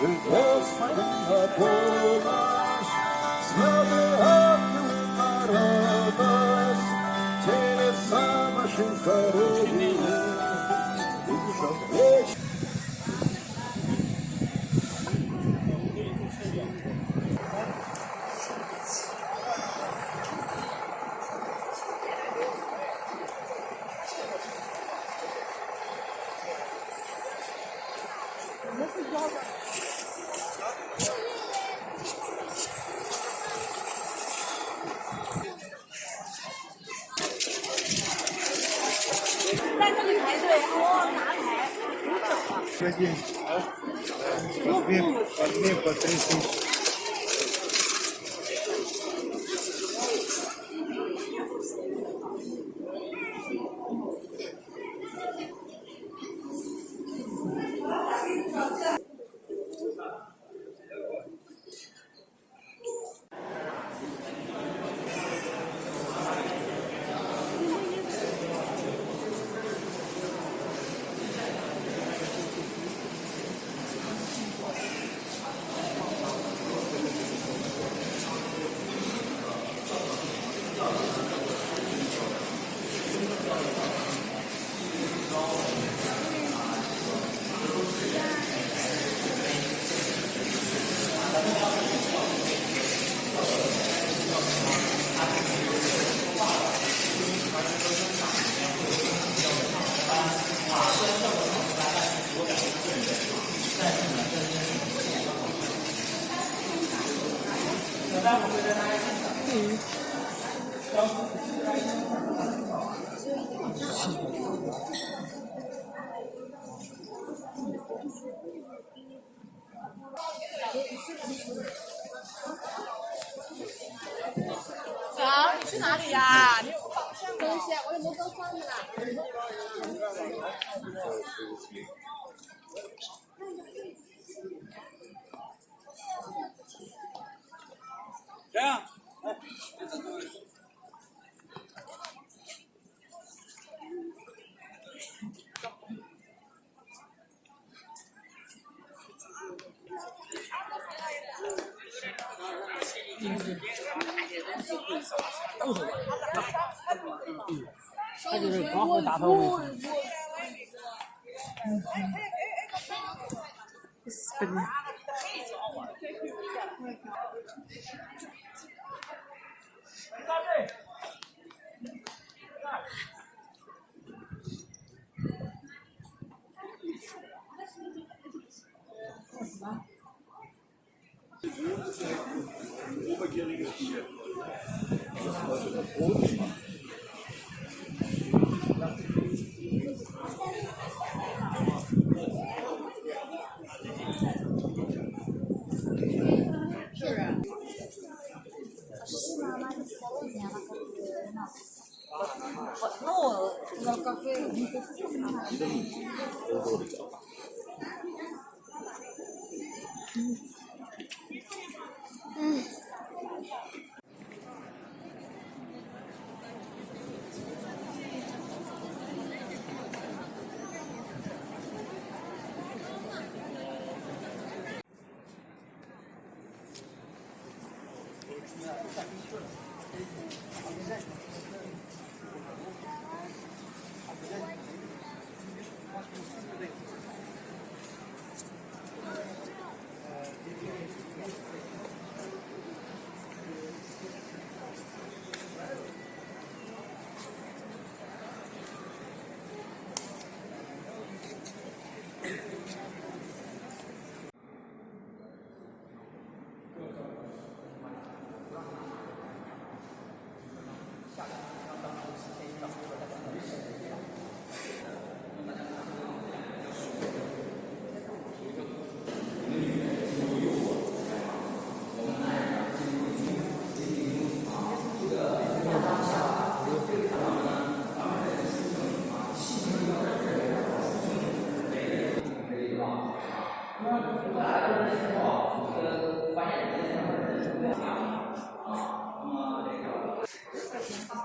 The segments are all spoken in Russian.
It was from oh, the Polish, Один. По две, по две, по три тысячи. 走，你去哪里呀？你有宝东西？我有魔豆送你了。谁呀？嗯，都，嗯嗯嗯 ein obergieriges Tier. Das ist also das Brot. Thank you.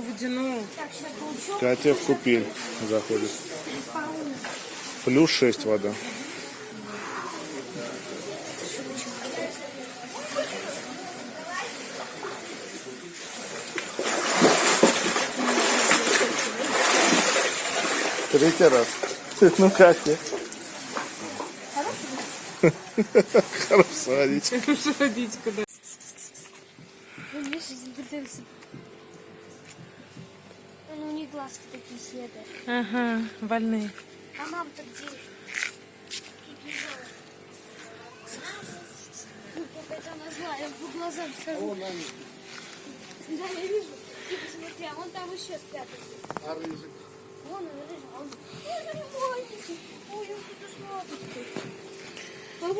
водяное. Катя в купель заходит. Плюс 6 вода. Третий раз. Ну тебе? Хорошо, водичка. Хорошо водичка, да. Миша загорелся. Ну, у них глазки такие светят. Ага, больные. А мама-то где? Какая-то она злая, по глазам скажу. Да, я вижу. Ты посмотри, а вон там еще спрятался. А рыжик? Вон он лежал. Ой, маленький. Ой, он тут смотрит. А вот